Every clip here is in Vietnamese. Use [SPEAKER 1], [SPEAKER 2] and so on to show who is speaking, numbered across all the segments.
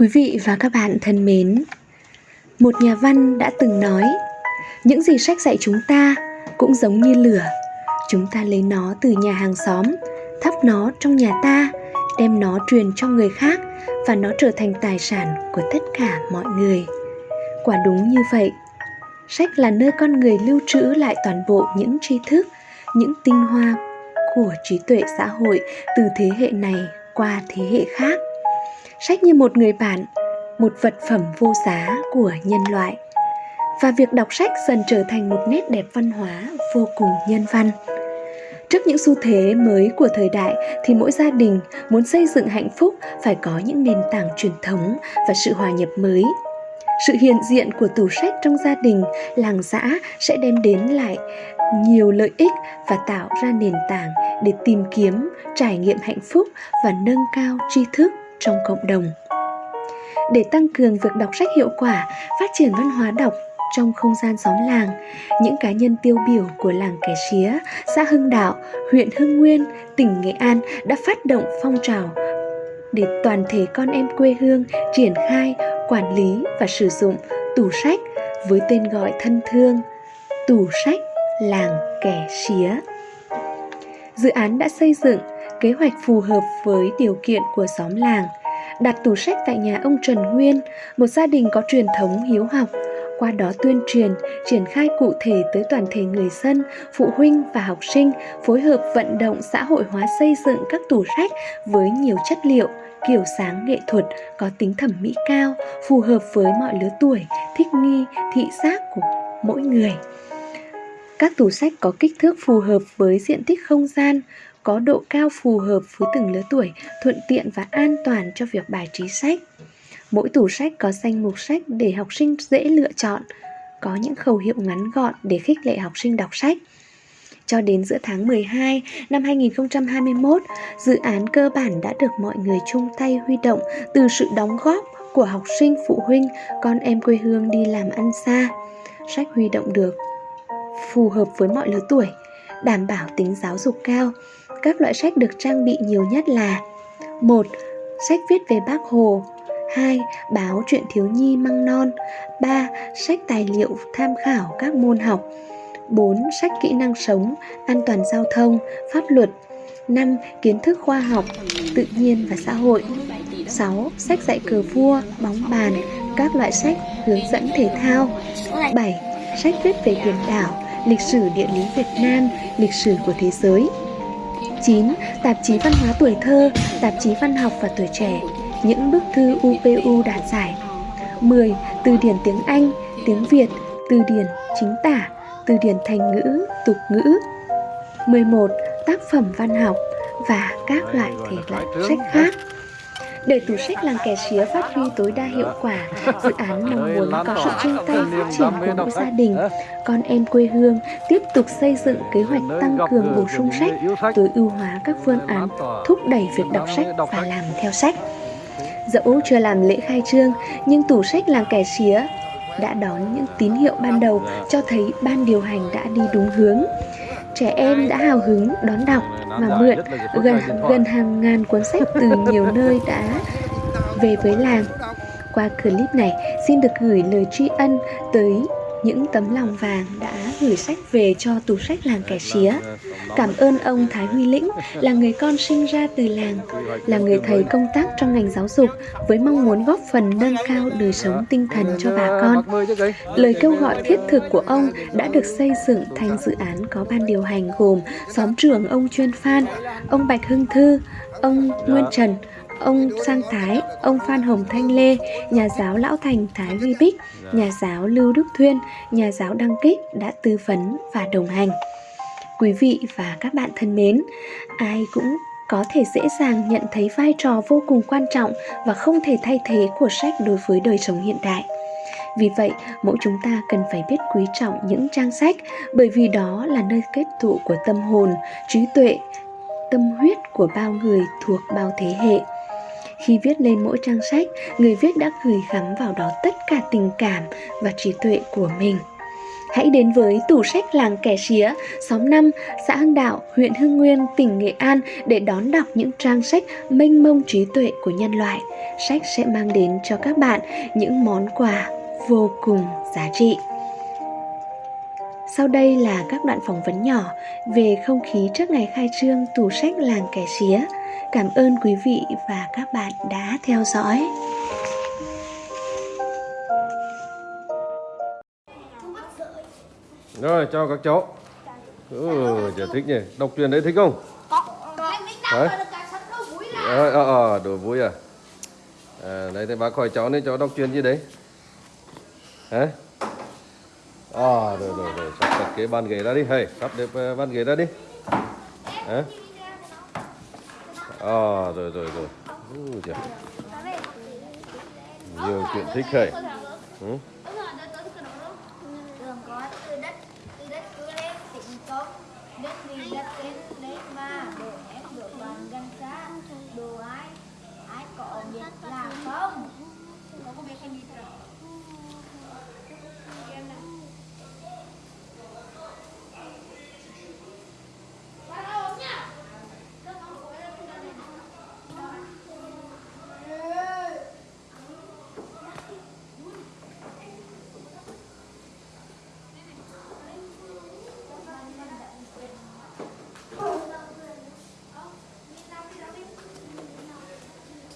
[SPEAKER 1] Quý vị và các bạn thân mến, một nhà văn đã từng nói, những gì sách dạy chúng ta cũng giống như lửa. Chúng ta lấy nó từ nhà hàng xóm, thắp nó trong nhà ta, đem nó truyền cho người khác và nó trở thành tài sản của tất cả mọi người. Quả đúng như vậy, sách là nơi con người lưu trữ lại toàn bộ những tri thức, những tinh hoa của trí tuệ xã hội từ thế hệ này qua thế hệ khác sách như một người bạn, một vật phẩm vô giá của nhân loại. Và việc đọc sách dần trở thành một nét đẹp văn hóa vô cùng nhân văn. Trước những xu thế mới của thời đại thì mỗi gia đình muốn xây dựng hạnh phúc phải có những nền tảng truyền thống và sự hòa nhập mới. Sự hiện diện của tủ sách trong gia đình, làng xã sẽ đem đến lại nhiều lợi ích và tạo ra nền tảng để tìm kiếm, trải nghiệm hạnh phúc và nâng cao tri thức trong cộng đồng. Để tăng cường việc đọc sách hiệu quả, phát triển văn hóa đọc trong không gian xóm làng, những cá nhân tiêu biểu của làng kẻ xía, xã hưng đạo, huyện hưng nguyên, tỉnh nghệ an đã phát động phong trào để toàn thể con em quê hương triển khai, quản lý và sử dụng tủ sách với tên gọi thân thương, tủ sách làng kẻ xía. Dự án đã xây dựng kế hoạch phù hợp với điều kiện của xóm làng đặt tủ sách tại nhà ông Trần Nguyên, một gia đình có truyền thống hiếu học, qua đó tuyên truyền, triển khai cụ thể tới toàn thể người dân, phụ huynh và học sinh, phối hợp vận động xã hội hóa xây dựng các tủ sách với nhiều chất liệu, kiểu sáng nghệ thuật có tính thẩm mỹ cao, phù hợp với mọi lứa tuổi, thích nghi, thị giác của mỗi người. Các tủ sách có kích thước phù hợp với diện tích không gian, có độ cao phù hợp với từng lứa tuổi, thuận tiện và an toàn cho việc bài trí sách. Mỗi tủ sách có danh mục sách để học sinh dễ lựa chọn, có những khẩu hiệu ngắn gọn để khích lệ học sinh đọc sách. Cho đến giữa tháng 12 năm 2021, dự án cơ bản đã được mọi người chung tay huy động từ sự đóng góp của học sinh, phụ huynh, con em quê hương đi làm ăn xa. Sách huy động được phù hợp với mọi lứa tuổi, đảm bảo tính giáo dục cao. Các loại sách được trang bị nhiều nhất là một Sách viết về bác Hồ 2. Báo truyện thiếu nhi măng non 3. Sách tài liệu tham khảo các môn học 4. Sách kỹ năng sống, an toàn giao thông, pháp luật 5. Kiến thức khoa học, tự nhiên và xã hội 6. Sách dạy cờ vua, bóng bàn, các loại sách hướng dẫn thể thao 7. Sách viết về biển đảo, lịch sử địa lý Việt Nam, lịch sử của thế giới 9. Tạp chí văn hóa tuổi thơ, tạp chí văn học và tuổi trẻ, những bức thư UPU đạt giải 10. Từ điển tiếng Anh, tiếng Việt, từ điển chính tả, từ điển thành ngữ, tục ngữ 11. Tác phẩm văn học và các loại thể loại sách khác để tủ sách làng kẻ xía phát huy tối đa hiệu quả, dự án mong muốn có sự chung tay phát triển của mỗi gia đình, con em quê hương tiếp tục xây dựng kế hoạch tăng cường bổ sung sách, tối ưu hóa các phương án thúc đẩy việc đọc sách và làm theo sách. Dẫu chưa làm lễ khai trương, nhưng tủ sách làng kẻ xía đã đón những tín hiệu ban đầu cho thấy ban điều hành đã đi đúng hướng. Trẻ em đã hào hứng đón đọc và mượn gần gần hàng ngàn cuốn sách từ nhiều nơi đã về với làng. Qua clip này, xin được gửi lời tri ân tới những tấm lòng vàng đã gửi sách về cho tủ sách làng kẻ xía. Cảm ơn ông Thái Huy Lĩnh là người con sinh ra từ làng, là người thầy công tác trong ngành giáo dục với mong muốn góp phần nâng cao đời sống tinh thần cho bà con. Lời kêu gọi thiết thực của ông đã được xây dựng thành dự án có ban điều hành gồm xóm trưởng ông Chuyên Phan, ông Bạch Hưng Thư, ông Nguyên Trần, ông Sang Thái, ông Phan Hồng Thanh Lê, nhà giáo Lão Thành Thái Huy Bích, nhà giáo Lưu Đức Thuyên, nhà giáo Đăng Kích đã tư vấn và đồng hành. Quý vị và các bạn thân mến, ai cũng có thể dễ dàng nhận thấy vai trò vô cùng quan trọng và không thể thay thế của sách đối với đời sống hiện đại. Vì vậy, mỗi chúng ta cần phải biết quý trọng những trang sách bởi vì đó là nơi kết tụ của tâm hồn, trí tuệ, tâm huyết của bao người thuộc bao thế hệ. Khi viết lên mỗi trang sách, người viết đã gửi gắm vào đó tất cả tình cảm và trí tuệ của mình. Hãy đến với tủ sách làng Kẻ Xía, xóm 5, xã Hưng Đạo, huyện Hưng Nguyên, tỉnh Nghệ An để đón đọc những trang sách mênh mông trí tuệ của nhân loại. Sách sẽ mang đến cho các bạn những món quà vô cùng giá trị. Sau đây là các đoạn phỏng vấn nhỏ về không khí trước ngày khai trương tủ sách làng Kẻ Xía. Cảm ơn quý vị và các bạn đã theo dõi.
[SPEAKER 2] Rồi, cho các cháu. Ừ, giờ thích nhỉ. Đọc truyện đấy thích không? Đấy. Ờ, ờ, ờ, đồ vui à? À, đấy thì bác hỏi cháu nên cháu đọc truyện gì đấy? Hả? À, rồi, rồi, rồi, sắp đặt cái bàn ghế ra đi. Hay, sắp đẹp ờ, bàn ghế ra đi. Hả? À, rồi, rồi, rồi. Ừ. Nhiều chuyện thích khởi, Ừ?
[SPEAKER 3] đồ ai ai có biết là không có biết cái gì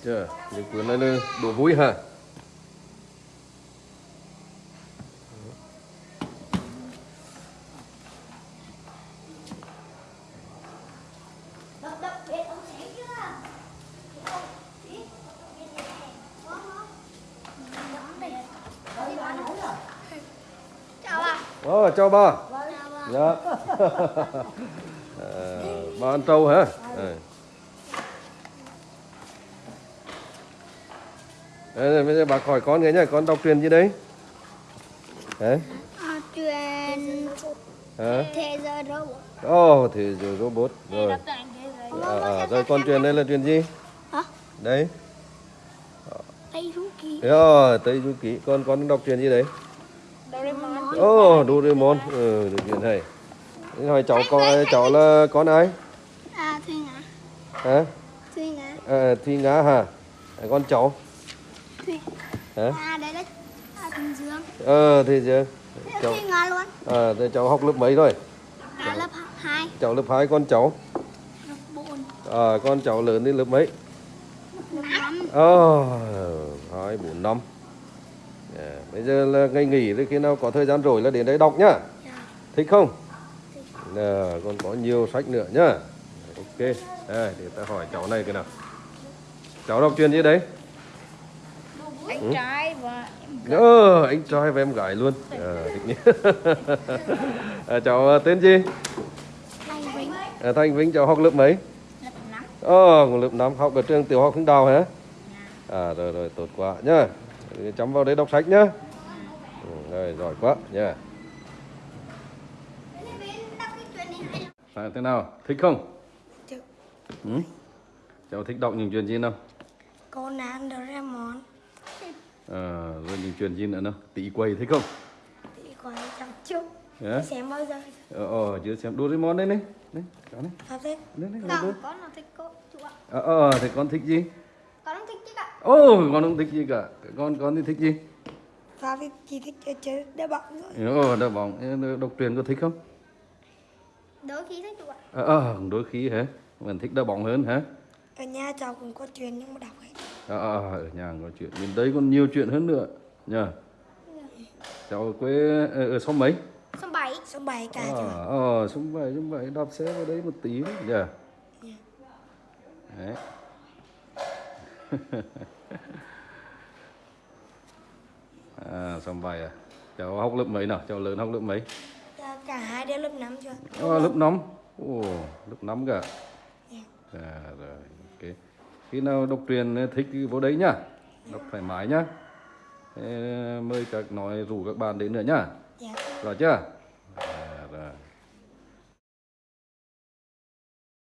[SPEAKER 2] Chưa, những cuốn này là đồ vui hả?
[SPEAKER 3] đập đập chưa chào ạ
[SPEAKER 2] Ờ, chào ba. Dạ. à, ba ăn trâu hả? Ừ. Đây, bây giờ bà hỏi con cái nhá, con đọc truyền gì đấy? Hả?
[SPEAKER 3] À, chuyện
[SPEAKER 2] Hả?
[SPEAKER 3] thế giới robot
[SPEAKER 2] Ồ, thì rồi robot. Rồi.
[SPEAKER 3] thế giới
[SPEAKER 2] À, à, rồi con truyền đây là truyền gì?
[SPEAKER 3] hả
[SPEAKER 2] Đấy.
[SPEAKER 3] tây du ký
[SPEAKER 2] Rồi, Tây Du Ký. Con con đọc truyền gì đấy?
[SPEAKER 3] Doraemon
[SPEAKER 2] Ồ, Doraemon. Ừ, được truyền. Thế Hỏi cháu con cháu là con ai?
[SPEAKER 3] à thùy ngã
[SPEAKER 2] Hả?
[SPEAKER 3] thùy ngã
[SPEAKER 2] À, Thi Ngã hả? À, con cháu. Hả?
[SPEAKER 3] à đấy à thùy dương
[SPEAKER 2] Ờ, thì giờ cháu
[SPEAKER 3] luôn
[SPEAKER 2] à, thì cháu học lớp mấy rồi?
[SPEAKER 3] à lớp hai
[SPEAKER 2] Cháu lớp 2 con cháu.
[SPEAKER 3] lớp bốn
[SPEAKER 2] À, con cháu lớn đến lớp mấy?
[SPEAKER 3] lớp năm
[SPEAKER 2] Ờ, hai bốn năm. À, bây giờ là ngày nghỉ thì khi nào có thời gian rồi là đến đây đọc nhá.
[SPEAKER 3] Dạ.
[SPEAKER 2] Thích không? À, còn có nhiều sách nữa nhá. Ok. Đây, để ta hỏi cháu này cái nào. Cháu đọc chuyện gì đấy?
[SPEAKER 3] Anh trai và em
[SPEAKER 2] Ờ, anh trai và em gái luôn. À, thích nhỉ. à, cháu à, tên gì?
[SPEAKER 3] Thanh Vĩnh
[SPEAKER 2] À, Thanh Vĩnh cháu học lớp mấy?
[SPEAKER 3] lớp năm
[SPEAKER 2] Ờ, lớp 5 học ở trường tiểu học Hưng Đào hả? À rồi rồi tốt quá nhá. Chấm vào đấy đọc sách nhá. Ừ, rồi giỏi quá nhá. À, thế nào? Thích không?
[SPEAKER 3] Thích.
[SPEAKER 2] Ừ? Cháu thích đọc những chuyện gì nào?
[SPEAKER 3] Conan Doraemon
[SPEAKER 2] À, rồi những chuyện gì nữa nào? Tỷ quay thích không?
[SPEAKER 3] thì còn chăm chút
[SPEAKER 2] Hả?
[SPEAKER 3] xem bao giờ
[SPEAKER 2] Ờ, ờ, chưa xem Doraemon đây này. Đây, cháu này.
[SPEAKER 3] thế
[SPEAKER 2] Đây, đây, đây,
[SPEAKER 3] con nó thích cô chú ạ
[SPEAKER 2] Ờ, ờ, thì con thích gì?
[SPEAKER 3] con không thích chứ ạ
[SPEAKER 2] Ồ, con không thích gì cả. Con con thì thích gì?
[SPEAKER 3] Sao thì chỉ thích chơi chơi đá bóng thôi
[SPEAKER 2] Ờ, đá bóng. Đọc truyện có thích không?
[SPEAKER 3] đôi khi thích chú ạ
[SPEAKER 2] Ờ, ờ, đôi khi hả? Mình thích đá bóng hơn hả?
[SPEAKER 3] ở nhà cháu cũng có chuyện nhưng mà đọc ấy
[SPEAKER 2] À, ở nhà có chuyện. Bên đây còn nhiều chuyện hơn nữa. Nha cháu quê ở, ở xóm mấy?
[SPEAKER 3] Số 7 số 7 cả
[SPEAKER 2] à,
[SPEAKER 3] ạ
[SPEAKER 2] ờ xóm bảy xóm bảy. Đạp xe vào đấy một tí nữa nha đấy. À xóm bảy à? Cháu học lớp mấy nào? Cháu lớn học lớp mấy?
[SPEAKER 3] Dạ, cả hai đều lớp 5 chưa.
[SPEAKER 2] À, lớp năm. Ồ lớp năm cả.
[SPEAKER 3] Dạ.
[SPEAKER 2] à, rồi. ok khi nào đọc truyền thích thì vô đấy nhá. Đọc thoải mái nhá. Thế, mời các nói rủ các bạn đến nữa nhá.
[SPEAKER 3] Dạ.
[SPEAKER 2] Rồi chưa